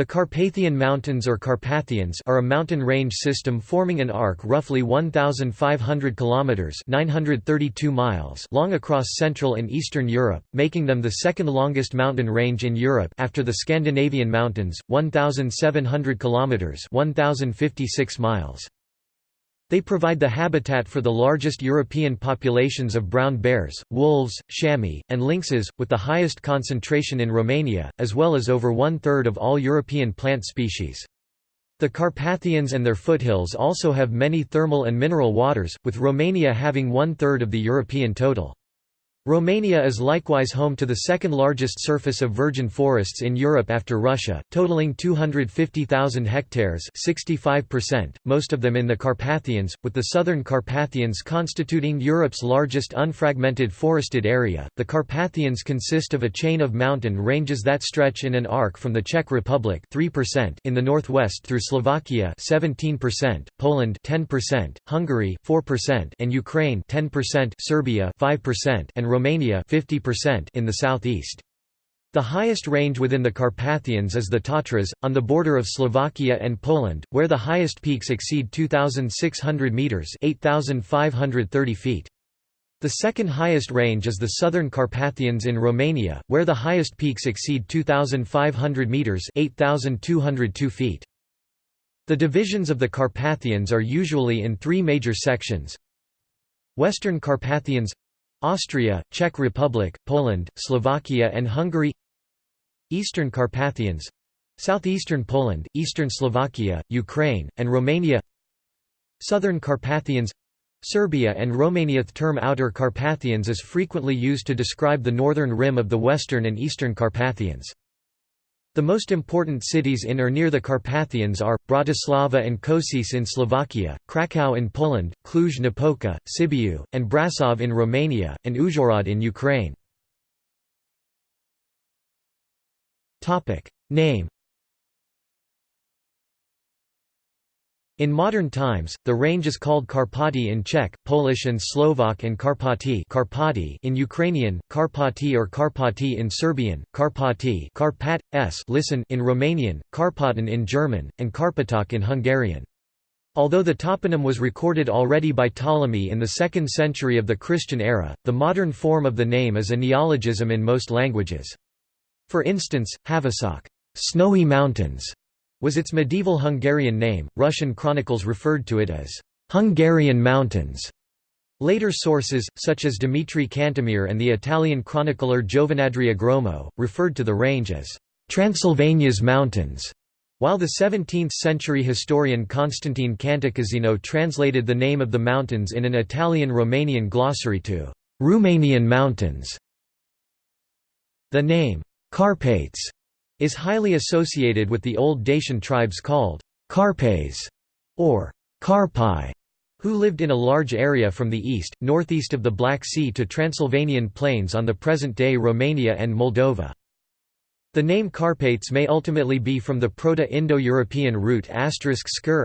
The Carpathian Mountains or Carpathians are a mountain range system forming an arc roughly 1500 kilometers (932 miles) long across Central and Eastern Europe, making them the second longest mountain range in Europe after the Scandinavian Mountains, 1700 kilometers (1056 miles). They provide the habitat for the largest European populations of brown bears, wolves, chamois, and lynxes, with the highest concentration in Romania, as well as over one-third of all European plant species. The Carpathians and their foothills also have many thermal and mineral waters, with Romania having one-third of the European total. Romania is likewise home to the second largest surface of virgin forests in Europe after Russia, totaling 250,000 hectares 65%, most of them in the Carpathians, with the southern Carpathians constituting Europe's largest unfragmented forested area. The Carpathians consist of a chain of mountain ranges that stretch in an arc from the Czech Republic 3% in the northwest through Slovakia 17%, Poland 10%, Hungary 4% and Ukraine 10%, Serbia 5% and Romania 50% in the southeast. The highest range within the Carpathians is the Tatras, on the border of Slovakia and Poland, where the highest peaks exceed 2,600 metres 8,530 feet. The second highest range is the southern Carpathians in Romania, where the highest peaks exceed 2,500 metres 8,202 feet. The divisions of the Carpathians are usually in three major sections. Western Carpathians Austria, Czech Republic, Poland, Slovakia and Hungary Eastern Carpathians Southeastern Poland, Eastern Slovakia, Ukraine, and Romania Southern Carpathians Serbia and Romania The term Outer Carpathians is frequently used to describe the northern rim of the Western and Eastern Carpathians. The most important cities in or near the Carpathians are, Bratislava and Kosice in Slovakia, Krakow in Poland, Cluj-Napoca, Sibiu, and Brasov in Romania, and Uzhhorod in Ukraine. Name In modern times, the range is called Karpaty in Czech, Polish and Slovak and Karpaty in Ukrainian, Karpaty or Karpaty in Serbian, Karpaty Karpat, s listen in Romanian, Karpaten in German, and Karpatok in Hungarian. Although the toponym was recorded already by Ptolemy in the 2nd century of the Christian era, the modern form of the name is a neologism in most languages. For instance, Havasok snowy mountains", was its medieval Hungarian name. Russian chronicles referred to it as Hungarian Mountains. Later sources, such as Dimitrie Cantemir and the Italian chronicler Giovan Andrea Gromo, referred to the range as Transylvania's Mountains, while the 17th-century historian Constantine Cantacuzino translated the name of the mountains in an Italian-Romanian glossary to Romanian Mountains. The name Carpates is highly associated with the old Dacian tribes called Carpes or Carpi, who lived in a large area from the east, northeast of the Black Sea to Transylvanian plains on the present-day Romania and Moldova. The name Carpates may ultimately be from the Proto-Indo-European root *skr,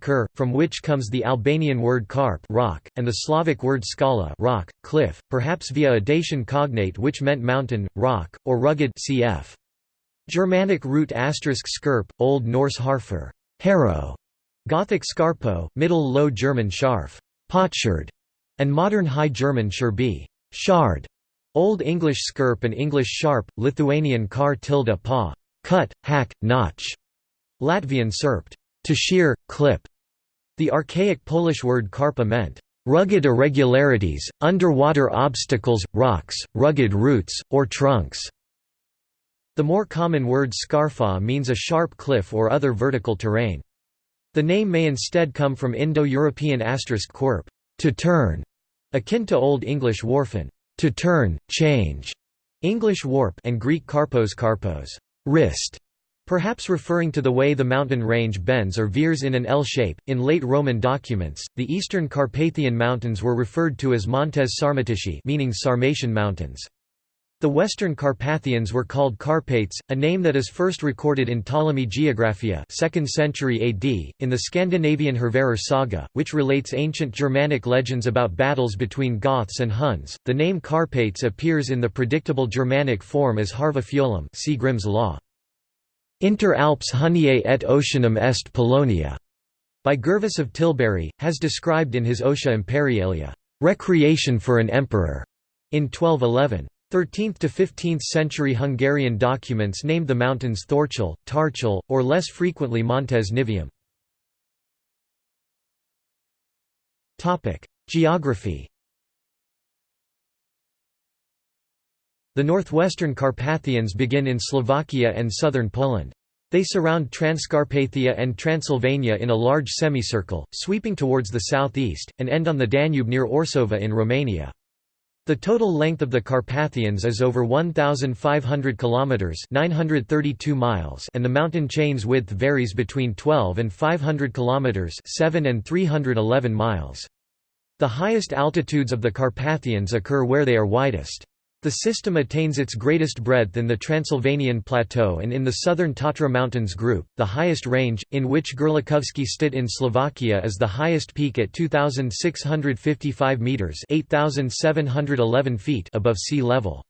*kur, from which comes the Albanian word karp rock, and the Slavic word skala rock, cliff, perhaps via a Dacian cognate which meant mountain, rock, or rugged cf. Germanic root asterisk *skirp, Old Norse harfer, harrow, Gothic scarpo, Middle Low German scharf, potsherd, and modern High German scherbi, shard, Old English skirp and English sharp, Lithuanian kar tilde pa, cut, hack, notch, Latvian serpt, to shear, clip. The archaic Polish word karpa meant rugged irregularities, underwater obstacles, rocks, rugged roots, or trunks. The more common word scarfa means a sharp cliff or other vertical terrain. The name may instead come from Indo-European asterisk quirp, to turn, akin to Old English warfen, to turn, change, English warp and Greek karpos karpos, wrist, perhaps referring to the way the mountain range bends or veers in an L shape. In late Roman documents, the eastern Carpathian mountains were referred to as Montes Sarmatici, meaning Sarmatian mountains. The Western Carpathians were called Carpates, a name that is first recorded in Ptolemy Geographia 2nd century AD, in the Scandinavian Hervarar saga, which relates ancient Germanic legends about battles between Goths and Huns. The name Carpates appears in the predictable Germanic form as Harva Fjolum see Grimm's law. Inter Alps Huniae et Oceanum est Polonia, by Gervase of Tilbury, has described in his Otia Imperialia, recreation for an emperor, in 1211. 13th to 15th century Hungarian documents named the mountains Thorchel, Tarchel, or less frequently Montes Nivium. Geography The northwestern Carpathians begin in Slovakia and southern Poland. They surround Transcarpathia and Transylvania in a large semicircle, sweeping towards the southeast, and end on the Danube near Orsova in Romania. The total length of the Carpathians is over 1,500 kilometers (932 miles), and the mountain chain's width varies between 12 and 500 kilometers (7 and 311 miles). The highest altitudes of the Carpathians occur where they are widest. The system attains its greatest breadth in the Transylvanian Plateau and in the southern Tatra Mountains group, the highest range, in which Gerlachovsky Stit in Slovakia is the highest peak at 2,655 metres 8,711 feet above sea level.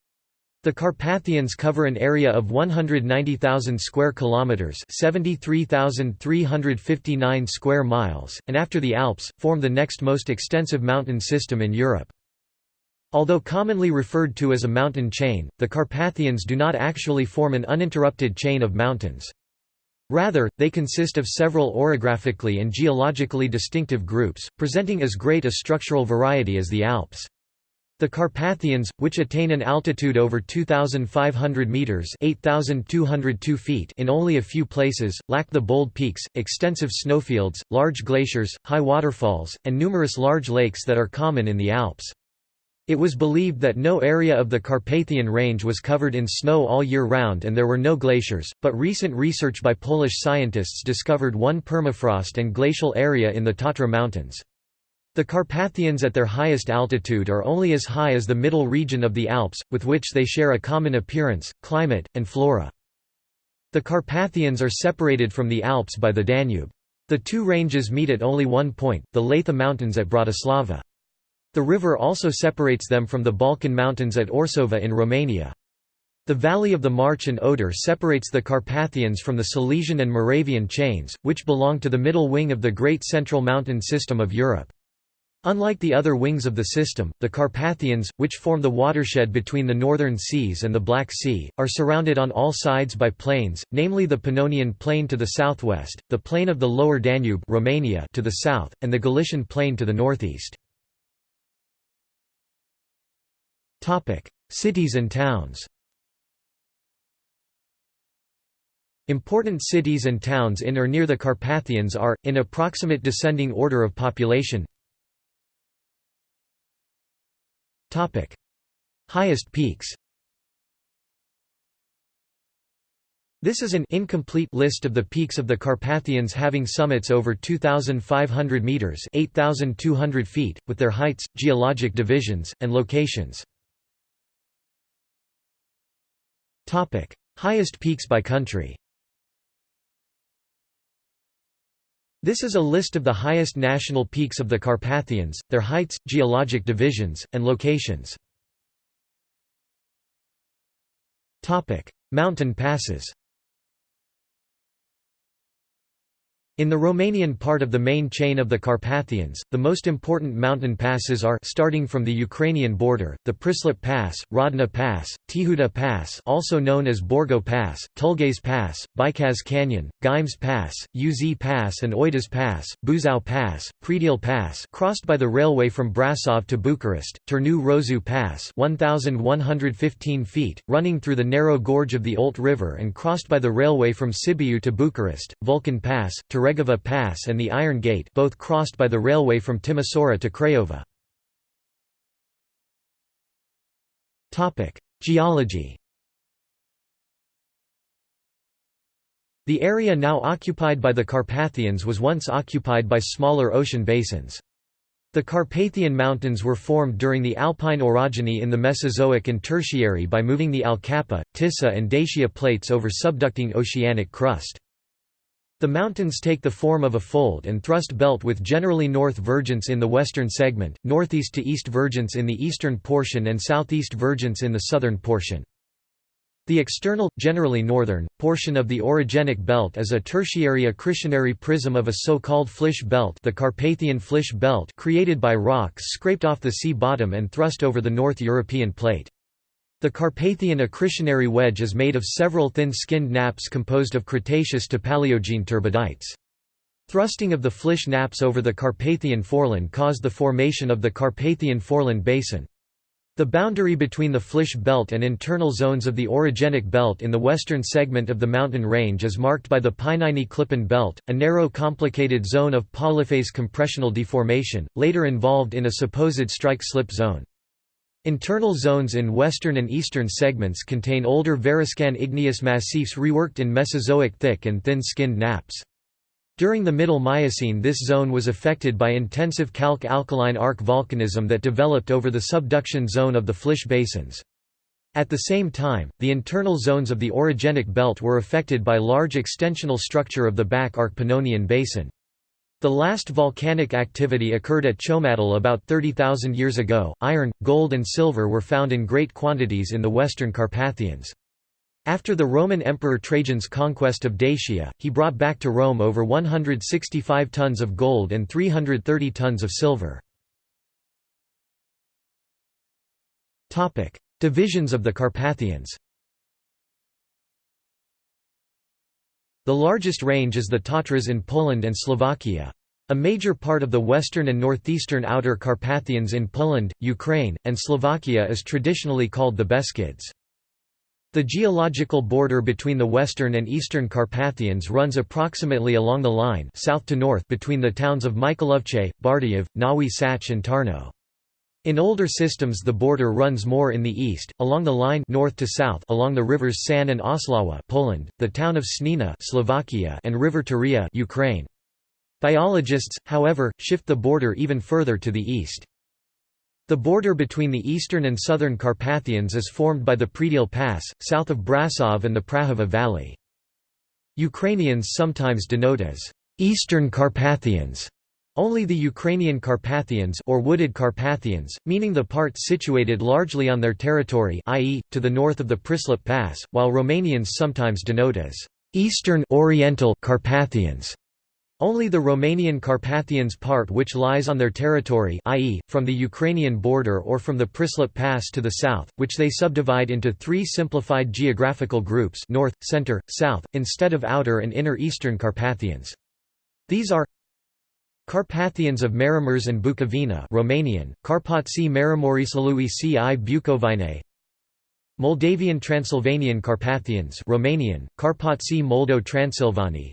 The Carpathians cover an area of 190,000 square kilometers, 73,359 square miles, and after the Alps form the next most extensive mountain system in Europe. Although commonly referred to as a mountain chain, the Carpathians do not actually form an uninterrupted chain of mountains. Rather, they consist of several orographically and geologically distinctive groups, presenting as great a structural variety as the Alps. The Carpathians, which attain an altitude over 2,500 metres 8,202 feet in only a few places, lack the bold peaks, extensive snowfields, large glaciers, high waterfalls, and numerous large lakes that are common in the Alps. It was believed that no area of the Carpathian Range was covered in snow all year round and there were no glaciers, but recent research by Polish scientists discovered one permafrost and glacial area in the Tatra Mountains. The Carpathians at their highest altitude are only as high as the middle region of the Alps, with which they share a common appearance, climate, and flora. The Carpathians are separated from the Alps by the Danube. The two ranges meet at only one point, the Leitha Mountains at Bratislava. The river also separates them from the Balkan Mountains at Orsova in Romania. The valley of the March and Oder separates the Carpathians from the Silesian and Moravian chains, which belong to the middle wing of the Great Central Mountain System of Europe. Unlike the other wings of the system, the Carpathians, which form the watershed between the northern seas and the Black Sea, are surrounded on all sides by plains, namely the Pannonian Plain to the southwest, the plain of the Lower Danube Romania to the south, and the Galician Plain to the northeast. Cities and towns Important cities and towns in or near the Carpathians are, in approximate descending order of population Highest peaks This is an incomplete list of the peaks of the Carpathians having summits over 2,500 metres 8,200 feet, with their heights, geologic divisions, and locations. Topic: Highest peaks by country. This is a list of the highest national peaks of the Carpathians, their heights, geologic divisions, and locations. Topic: Mountain passes. In the Romanian part of the main chain of the Carpathians, the most important mountain passes are starting from the Ukrainian border, the Prislip Pass, Rodna Pass, Tihuta Pass also known as Borgo Pass, Tulghes Pass, Bicaz Canyon, Ghimes Pass, Uz Pass and Oituz Pass, Buzau Pass, Predeal Pass crossed by the railway from Brasov to Bucharest, Turnu Rosu Pass 1,115 feet, running through the narrow gorge of the Olt River and crossed by the railway from Sibiu to Bucharest, Vulcan Pass, Teregova Pass and the Iron Gate both crossed by the railway from Timisoara to Craiova. Geology The area now occupied by the Carpathians was once occupied by smaller ocean basins. The Carpathian Mountains were formed during the Alpine orogeny in the Mesozoic and Tertiary by moving the ALCAPA, Tisa and Dacia plates over subducting oceanic crust. The mountains take the form of a fold and thrust belt with generally north vergence in the western segment, northeast to east vergence in the eastern portion and southeast vergence in the southern portion. The external, generally northern, portion of the orogenic belt is a tertiary accretionary prism of a so-called flysch belt the Carpathian flysch belt created by rocks scraped off the sea bottom and thrust over the North European plate. The Carpathian accretionary wedge is made of several thin-skinned nappes composed of Cretaceous to Paleogene turbidites. Thrusting of the flysch nappes over the Carpathian foreland caused the formation of the Carpathian Foreland Basin. The boundary between the Flysch belt and internal zones of the orogenic belt in the western segment of the mountain range is marked by the Pieniny-Klippen belt, a narrow complicated zone of polyphase compressional deformation, later involved in a supposed strike-slip zone. Internal zones in western and eastern segments contain older Variscan igneous massifs reworked in Mesozoic thick and thin-skinned nappes. During the Middle Miocene this zone was affected by intensive calc-alkaline arc volcanism that developed over the subduction zone of the Flysch basins. At the same time, the internal zones of the orogenic belt were affected by large extensional structure of the back arc Pannonian basin. The last volcanic activity occurred at Ciomadul about 30,000 years ago. Iron, gold, and silver were found in great quantities in the western Carpathians. After the Roman Emperor Trajan's conquest of Dacia, he brought back to Rome over 165 tons of gold and 330 tons of silver. Divisions of the Carpathians The largest range is the Tatras in Poland and Slovakia. A major part of the western and northeastern outer Carpathians in Poland, Ukraine, and Slovakia is traditionally called the Beskids. The geological border between the western and eastern Carpathians runs approximately along the line south to north between the towns of Michalovce, Bardejov, Nowy Sącz and Tarnów. In older systems the border runs more in the east, along the line north to south along the rivers San and Oslawa Poland, the town of Snina Slovakia and river Turia Ukraine. Biologists, however, shift the border even further to the east. The border between the eastern and southern Carpathians is formed by the Predeal Pass, south of Brasov and the Prahova Valley. Ukrainians sometimes denote as Eastern Carpathians only the Ukrainian Carpathians or wooded Carpathians, meaning the part situated largely on their territory i.e., to the north of the Prislip Pass, while Romanians sometimes denote as Eastern Oriental Carpathians. Only the Romanian Carpathians part which lies on their territory i.e., from the Ukrainian border or from the Prislip Pass to the south, which they subdivide into three simplified geographical groups north, center, south, instead of outer and inner eastern Carpathians. These are Carpathians of Maramureș and Bukovina Romanian, Carpații Maramureșului ci Bucovine Moldavian Transylvanian Carpathians Romanian, Carpații Moldo-Transilvanii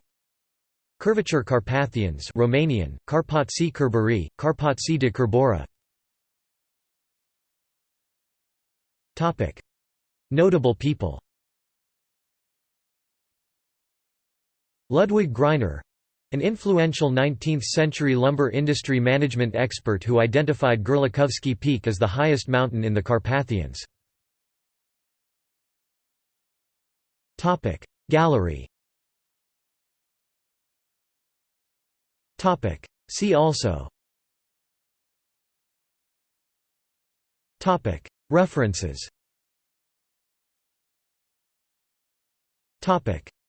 Curvature Carpathians Romanian, Carpații Curbării, Carpații de Curbora Notable people. Ludwig Greiner an influential 19th-century lumber industry management expert who identified Gerlachowski Peak as the highest mountain in the Carpathians. Gallery. See also. References.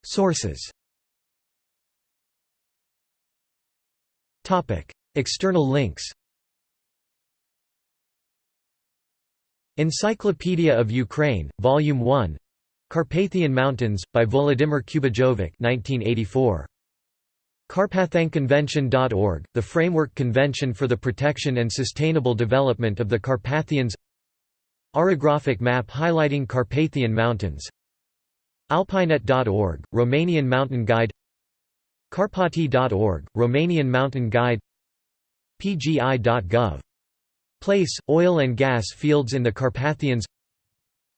Sources External links Encyclopedia of Ukraine, Volume 1 Carpathian Mountains, by Volodymyr Kubijovyč 1984. Carpathianconvention.org, the Framework Convention for the Protection and Sustainable Development of the Carpathians. Orographic map highlighting Carpathian Mountains. Alpinet.org, Romanian Mountain Guide Carpati.org, Romanian Mountain Guide PGI.gov. Place, oil and gas fields in the Carpathians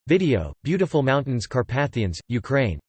Video, Beautiful Mountains Carpathians, Ukraine